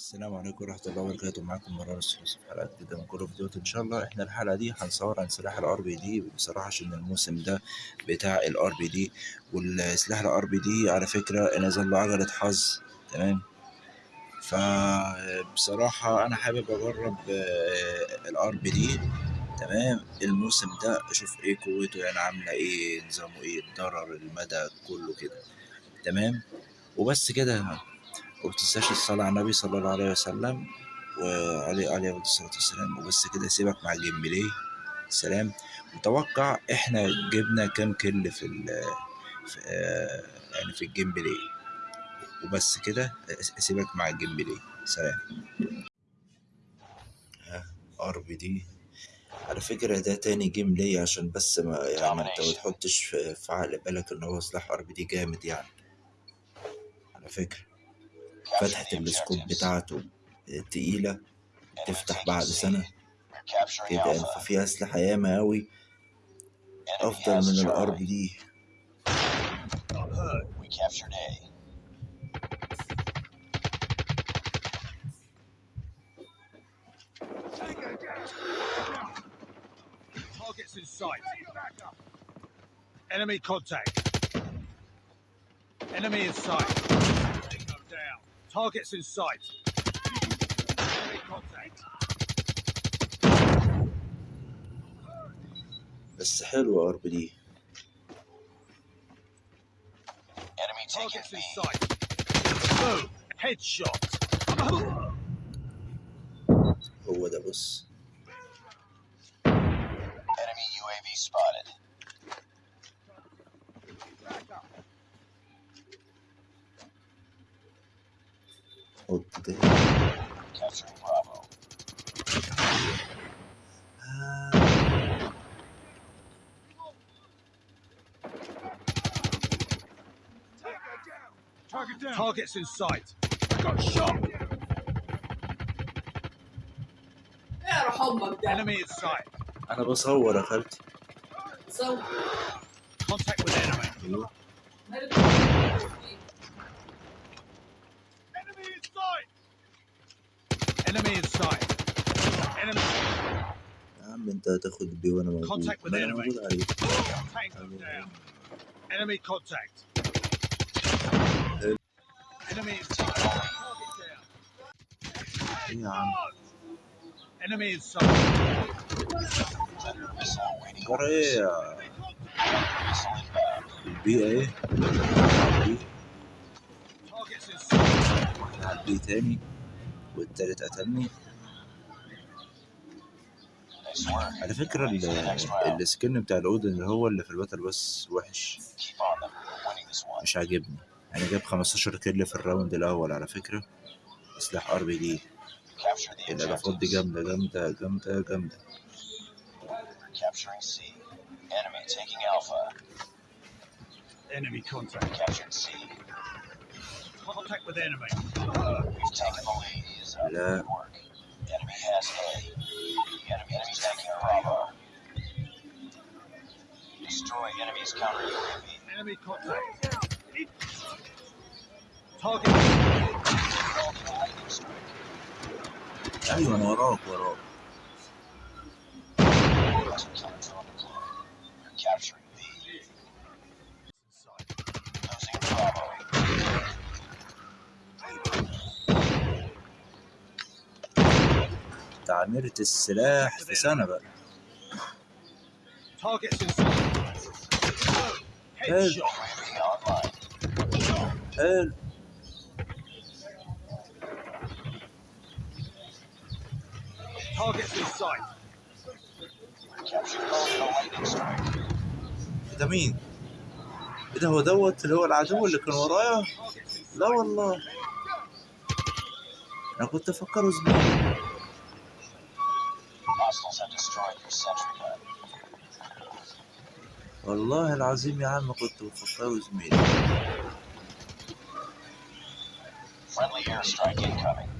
السلام عليكم ورحمة الله وبركاته. معاكم مرار الثلاثي في حلقة جديدة من Call of Duty إن شاء الله إحنا الحلقة دي هنصور عن سلاح ال RPD بصراحة عشان الموسم ده بتاع ال RPD والسلاح ال RPD على فكرة نزل له عجلة حظ. تمام؟ فبصراحة أنا حابب أجرب ال RPD تمام؟ الموسم ده أشوف إيه قوته يعني عاملة إيه نظامه إيه الضرر المدى كله كده. تمام؟ وبس كده ومتنساش الصلاة على النبي صلى الله عليه وسلم وعليه عليه الصلاة والسلام. وبس كده سيبك مع ال gameplay سلام. متوقع إحنا جبنا كام kill في ال في آه يعني في ال gameplay وبس كده سيبك مع ال gameplay سلام. RPD. على فكرة ده تاني game لي عشان بس ما يعني انت ما تحطش في في عقل بالك إن هو سلاح RPD جامد يعني. على فكرة. فتحة السكوب بتاعته تقيلة تفتح بعد سنة كده يعني ففي أسلحة ياما أوي أفضل من الأر بي دي. Enemy contact. Enemy in sight. Tango down. Targets in sight. Enemy contact. بس حلوة أر بي دي Enemy taking Targets in B. sight. Boom. Headshot. هو ده بص Enemy UAV spotted. Targets in sight. Got shot. اعرف امك ده Enemy in sight. أنا بصور يا خالتي سو Contact with enemy. أيوه Enemy in sight. Enemy in sight. Enemy. يا عم أنت هتاخد بي وأنا موجود Contact with ما أنا enemy. موجود عليك Tango down. Enemy contact. إيه ال B Targets in sight. واحد ال B تاني والتالت قتلني. على فكرة ال skin بتاع الأودن اللي هو اللي في ال battle pass وحش. مش عاجبني أنا جاب 15 kill في ال round الأول على فكرة. سلاح RPD الاضافات دي جامدة جامدة جامدة جامدة. لا Destroy enemies counter Enemy contact. أيوه وراك وراك. تعمرت السلاح في سنة بقى. حلو. حلو. ده مين؟ إيه ده هو دوت اللي هو العدو اللي كان ورايا؟ لا والله أنا كنت sentry gun. والله العظيم يا عم كنت بفكره زميلي Friendly airstrike incoming.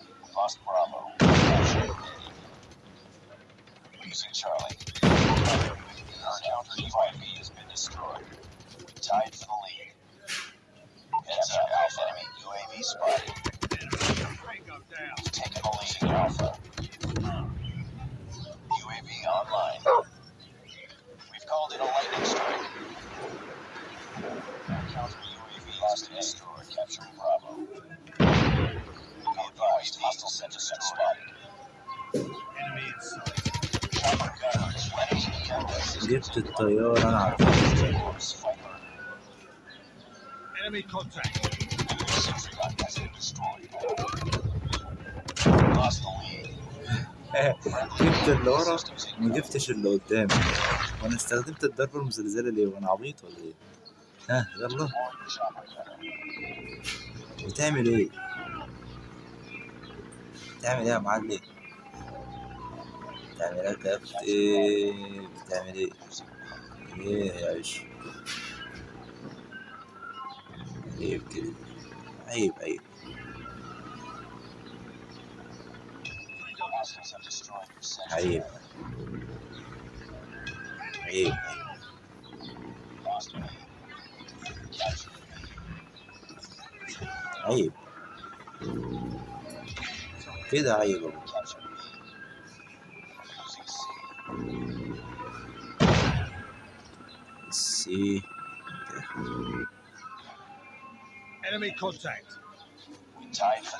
جبت الطيارة أنا عارف Fighter. Enemy contact. Sentry gun has been destroyed. Lost the lead. جبت اللي ورا ما جبتش اللي قدام وأنا استخدمت الضربة المزلزلة ليه وأنا عبيط ولا إيه ها يلا. بتعمل إيه؟ بتعمل إيه يا معلم؟ بتعمل إيه إيه بتعمل إيه؟ إيه يا عيش؟ عيب كده. عيب عيب. عيب. عيب عيب. عيب. كده عيب سي. Enemy contact. تايف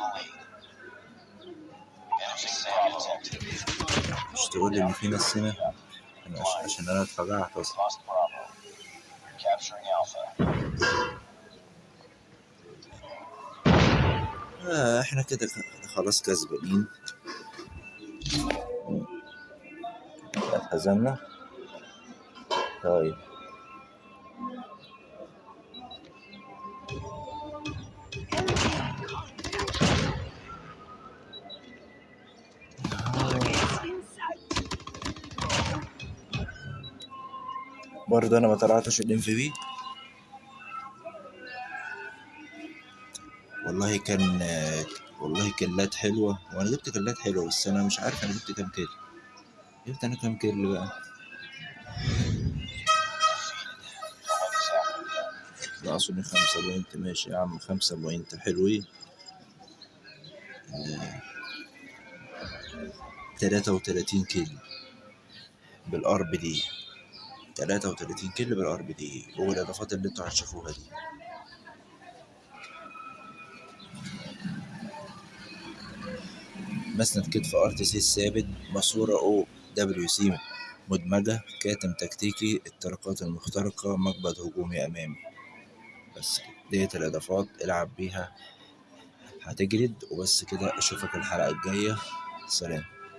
اللي فينا السنة عشان أنا اتفاجئت أصلا آه إحنا كده خلاص كسبانين. اتهزمنا؟ طيب. برضه أنا ما طلعتش الام في بي والله كان والله كلات حلوة وأنا جبت كلات حلوة بس أنا مش عارف أنا جبت كام kill جبت أنا كام kill بقى. لا اظن خمسة point ماشي يا عم خمسة point. حلوين. تلاتة وتلاتين kill بال RPD. تلاتة وتلاتين kill بال RPD والاضافات اللي أنتوا هتشوفوها دي. مسند كتف RTC الثابت ماسورة أو WC مدمجة كاتم تكتيكي الطرقات المخترقة مقبض هجومي أمامي. بس كده. ديت الإضافات. العب بيها. هتجرد. وبس كده. أشوفك الحلقة الجاية. سلام.